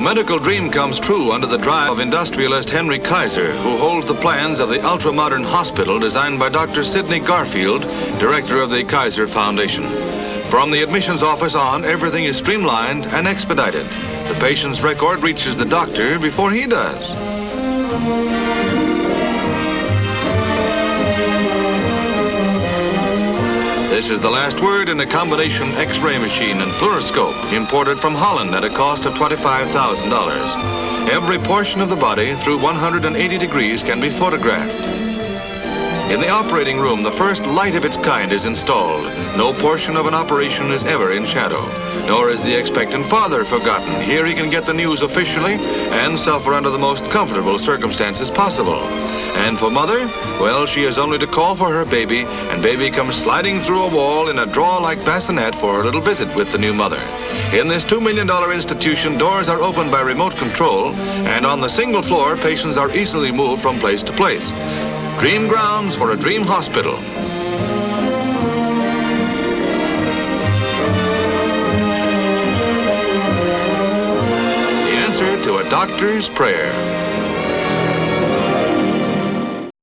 A medical dream comes true under the drive of industrialist Henry Kaiser, who holds the plans of the ultra-modern hospital designed by Dr. Sidney Garfield, director of the Kaiser Foundation. From the admissions office on, everything is streamlined and expedited. The patient's record reaches the doctor before he does. This is the last word in a combination X-ray machine and fluoroscope imported from Holland at a cost of $25,000. Every portion of the body through 180 degrees can be photographed. In the operating room, the first light of its kind is installed. No portion of an operation is ever in shadow, nor is the expectant father forgotten. Here he can get the news officially and suffer under the most comfortable circumstances possible. And for mother, well, she has only to call for her baby, and baby comes sliding through a wall in a draw-like bassinet for a little visit with the new mother. In this $2 million institution, doors are opened by remote control, and on the single floor, patients are easily moved from place to place. Dream grounds for a dream hospital. The answer to a doctor's prayer.